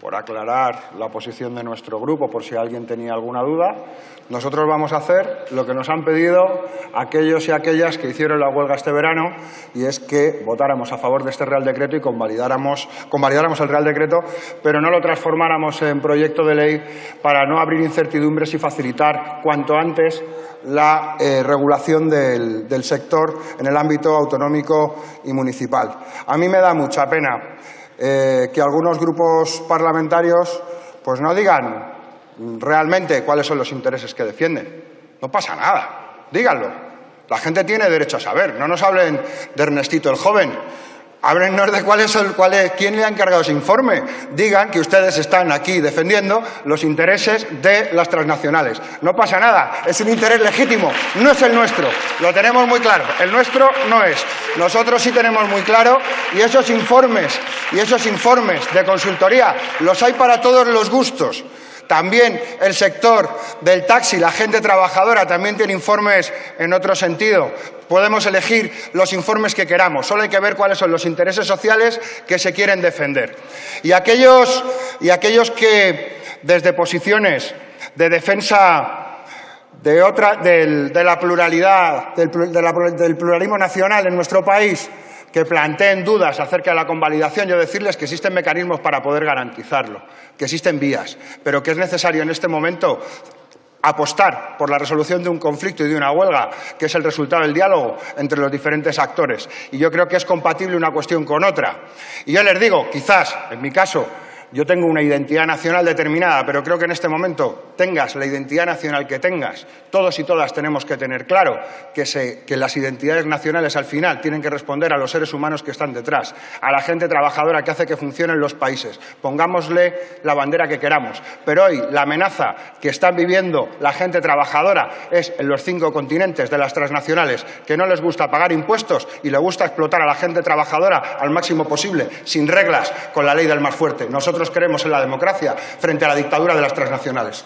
por aclarar la posición de nuestro grupo, por si alguien tenía alguna duda, nosotros vamos a hacer lo que nos han pedido aquellos y aquellas que hicieron la huelga este verano y es que votáramos a favor de este Real Decreto y convalidáramos, el Real Decreto, pero no lo transformáramos en proyecto de ley para no abrir incertidumbres y facilitar cuanto antes la eh, regulación del sector en el ámbito autonómico y municipal. A mí me da mucha pena eh, que algunos grupos parlamentarios pues no digan realmente cuáles son los intereses que defienden. No pasa nada, díganlo. La gente tiene derecho a saber. No nos hablen de Ernestito el joven, Háblenos de cuál es el, cuál es, quién le ha encargado ese informe. Digan que ustedes están aquí defendiendo los intereses de las transnacionales. No pasa nada, es un interés legítimo, no es el nuestro. Lo tenemos muy claro, el nuestro no es. Nosotros sí tenemos muy claro y esos informes y esos informes de consultoría los hay para todos los gustos. También el sector del taxi, la gente trabajadora, también tiene informes en otro sentido. Podemos elegir los informes que queramos, solo hay que ver cuáles son los intereses sociales que se quieren defender. Y aquellos, y aquellos que desde posiciones de defensa de, la pluralidad, del pluralismo nacional en nuestro país, que planteen dudas acerca de la convalidación, yo decirles que existen mecanismos para poder garantizarlo, que existen vías, pero que es necesario en este momento apostar por la resolución de un conflicto y de una huelga, que es el resultado del diálogo entre los diferentes actores. Y yo creo que es compatible una cuestión con otra. Y yo les digo, quizás, en mi caso, yo tengo una identidad nacional determinada, pero creo que en este momento tengas la identidad nacional que tengas, todos y todas tenemos que tener claro que, las identidades nacionales al final tienen que responder a los seres humanos que están detrás, a la gente trabajadora que hace que funcionen los países. Pongámosle la bandera que queramos, pero hoy la amenaza que están viviendo la gente trabajadora es en los cinco continentes de las transnacionales que no les gusta pagar impuestos y le gusta explotar a la gente trabajadora al máximo posible, sin reglas, con la ley del más fuerte. Nosotros creemos en la democracia frente a la dictadura de las transnacionales.